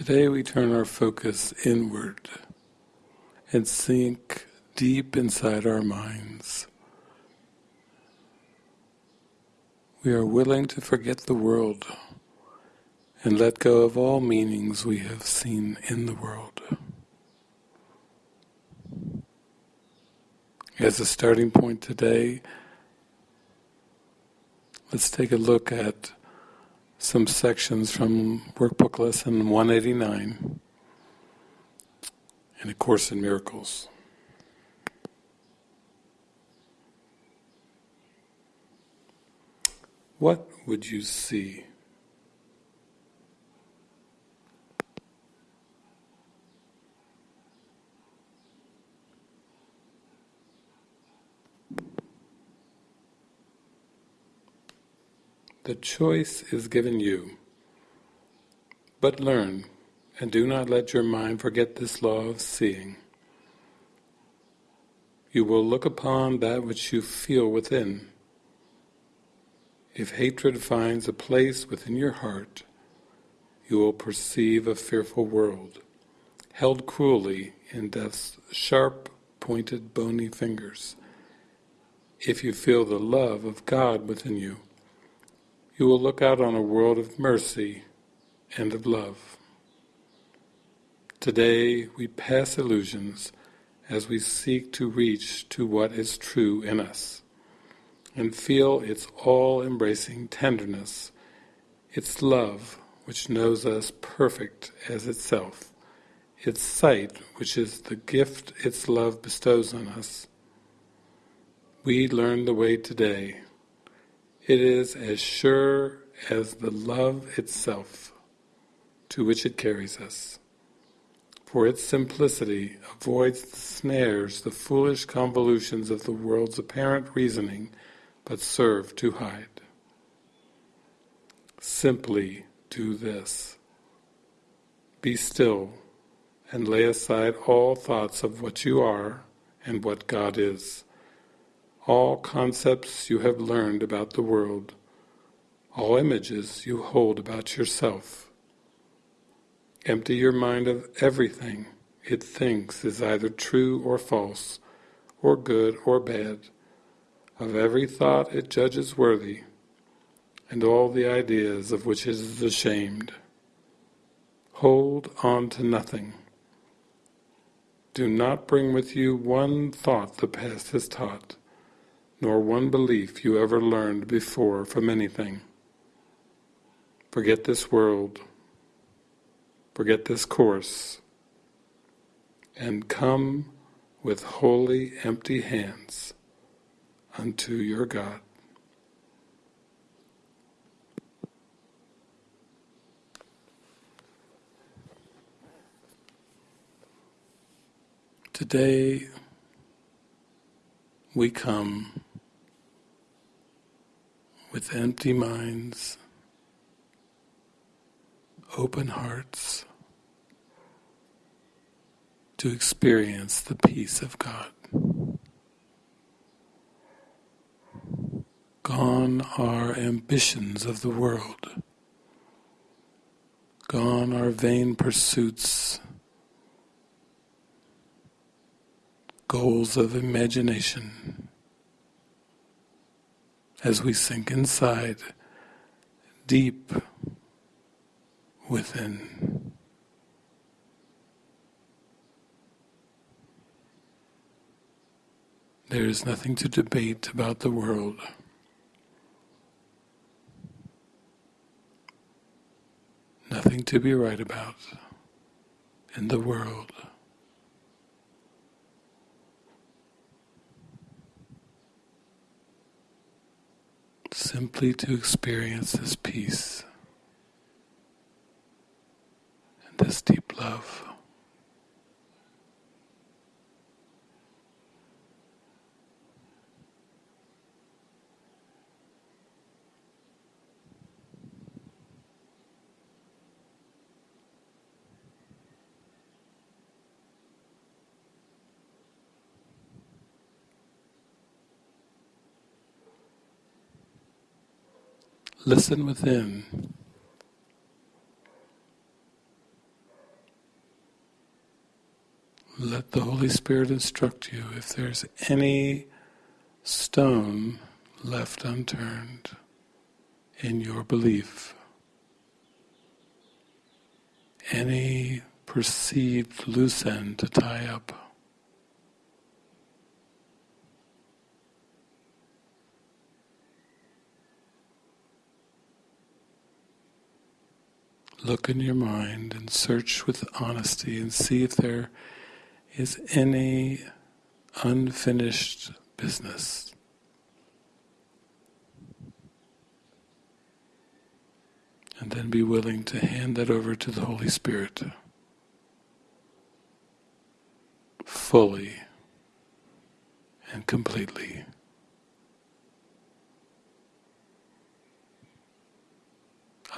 Today we turn our focus inward and sink deep inside our minds. We are willing to forget the world and let go of all meanings we have seen in the world. As a starting point today, let's take a look at some sections from Workbook Lesson 189 in A Course in Miracles. What would you see? The choice is given you. But learn, and do not let your mind forget this law of seeing. You will look upon that which you feel within. If hatred finds a place within your heart, you will perceive a fearful world, held cruelly in death's sharp, pointed, bony fingers. If you feel the love of God within you, you will look out on a world of mercy and of love. Today we pass illusions as we seek to reach to what is true in us and feel its all-embracing tenderness, its love which knows us perfect as itself, its sight which is the gift its love bestows on us. We learn the way today it is as sure as the love itself to which it carries us. For its simplicity avoids the snares, the foolish convolutions of the world's apparent reasoning, but serve to hide. Simply do this. Be still and lay aside all thoughts of what you are and what God is all concepts you have learned about the world, all images you hold about yourself. Empty your mind of everything it thinks is either true or false, or good or bad, of every thought it judges worthy, and all the ideas of which it is ashamed. Hold on to nothing. Do not bring with you one thought the past has taught nor one belief you ever learned before from anything. Forget this world, forget this course, and come with holy empty hands unto your God. Today we come with empty minds, open hearts, to experience the peace of God. Gone are ambitions of the world. Gone are vain pursuits, goals of imagination as we sink inside, deep within. There is nothing to debate about the world. Nothing to be right about in the world. Simply to experience this peace and this deep love. Listen within. Let the Holy Spirit instruct you if there's any stone left unturned in your belief. Any perceived loose end to tie up. Look in your mind and search with honesty and see if there is any unfinished business. And then be willing to hand that over to the Holy Spirit fully and completely.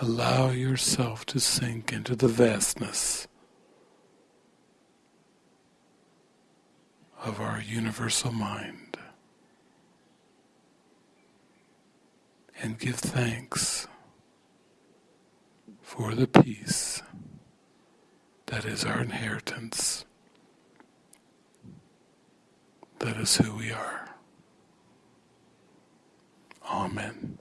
Allow yourself to sink into the vastness of our universal mind and give thanks for the peace that is our inheritance. That is who we are. Amen.